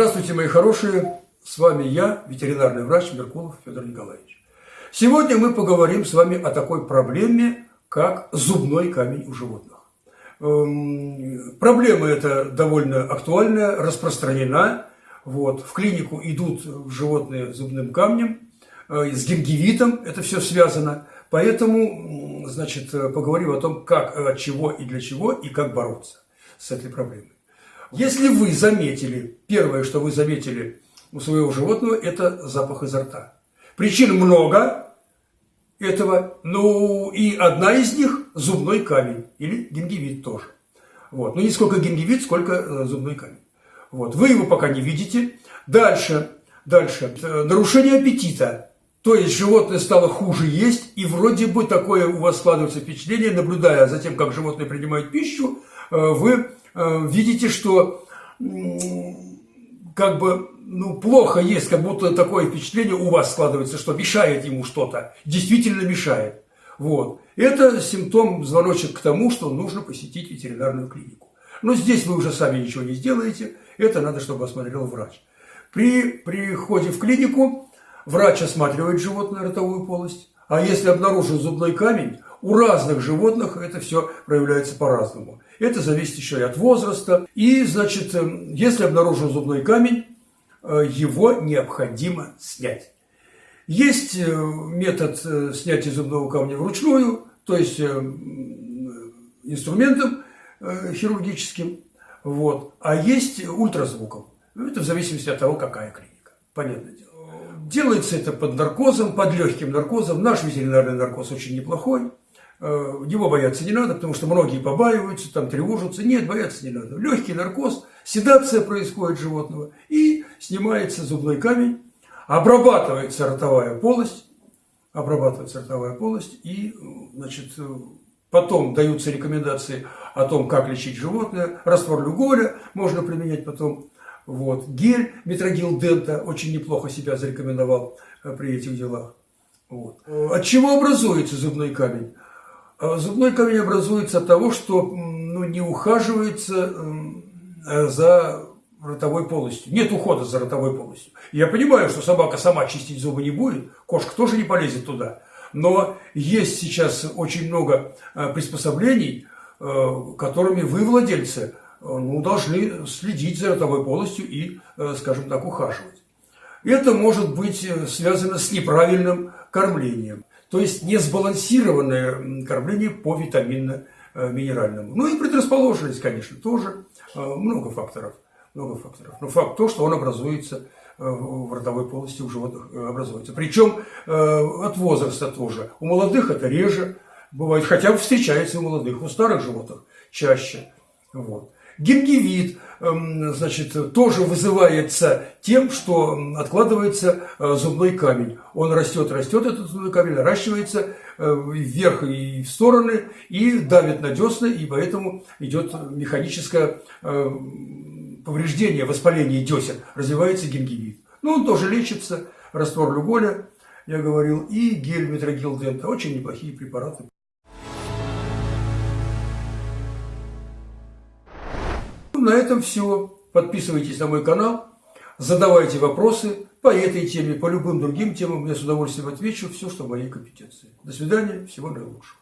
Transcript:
Здравствуйте, мои хорошие! С вами я, ветеринарный врач Меркулов Федор Николаевич. Сегодня мы поговорим с вами о такой проблеме, как зубной камень у животных. Эм, проблема эта довольно актуальная, распространена. Вот. В клинику идут животные с зубным камнем, э, с гингивитом это все связано. Поэтому, значит, поговорим о том, как, от чего и для чего, и как бороться с этой проблемой. Если вы заметили, первое, что вы заметили у своего животного, это запах изо рта. Причин много этого, ну и одна из них – зубной камень или гингивит тоже. Вот. Ну не сколько гингивит, сколько э, зубной камень. Вот. Вы его пока не видите. Дальше, дальше. Э, нарушение аппетита. То есть животное стало хуже есть, и вроде бы такое у вас складывается впечатление, наблюдая за тем, как животное принимает пищу, э, вы видите, что как бы ну, плохо есть, как будто такое впечатление у вас складывается, что мешает ему что-то, действительно мешает. Вот. Это симптом, звоночек к тому, что нужно посетить ветеринарную клинику. Но здесь вы уже сами ничего не сделаете, это надо, чтобы осмотрел врач. При приходе в клинику врач осматривает животное ротовую полость, а если обнаружен зубной камень, у разных животных это все проявляется по-разному. Это зависит еще и от возраста. И, значит, эм, если обнаружен зубной камень, э, его необходимо снять. Есть э, метод э, снятия зубного камня вручную, то есть инструментом хирургическим, вот, а есть ультразвуком. Ну, это в зависимости от того, какая клиника. Понятное дело. Делается это под наркозом, под легким наркозом. Наш ветеринарный наркоз очень неплохой. Э, его бояться не надо, потому что многие побаиваются, там тревожатся. Нет, бояться не надо. Легкий наркоз, седация происходит животного, и снимается зубной камень, обрабатывается ротовая полость, обрабатывается ротовая полость, и значит, потом даются рекомендации о том, как лечить животное. Раствор люголя можно применять потом. Вот. Гель метрогил дента очень неплохо себя зарекомендовал э, при этих делах. Вот. От чего образуется зубной камень? А зубной камень образуется от того, что ну, не ухаживается э, за ротовой полостью. Нет ухода за ротовой полостью. Я понимаю, что собака сама чистить зубы не будет, кошка тоже не полезет туда. Но есть сейчас очень много э, приспособлений, э, которыми вы, владельцы, ну, должны следить за ротовой полостью и, скажем так, ухаживать. Это может быть связано с неправильным кормлением то есть несбалансированное кормление по витаминно-минеральному. Ну и предрасположенность, конечно, тоже э, много факторов. Много факторов. Но факт то, что он образуется э, в ротовой полости у животных э, образуется. Причем от возраста тоже. У молодых это реже бывает, хотя встречается у молодых, у старых животных чаще. Вот. Гингивит, эм, значит, тоже вызывается тем, что откладывается э, зубной камень. Он растет, растет, этот зубной камень наращивается э, вверх и в стороны, и давит на десны, и поэтому идет механическое э, повреждение, воспаление десен, развивается гингивит. Ну, он тоже лечится, раствор люголя, я говорил, и гель метрогил дента, очень неплохие препараты. На этом все. Подписывайтесь на мой канал, задавайте вопросы по этой теме, по любым другим темам. Я с удовольствием отвечу все, что в моей компетенции. До свидания, всего наилучшего.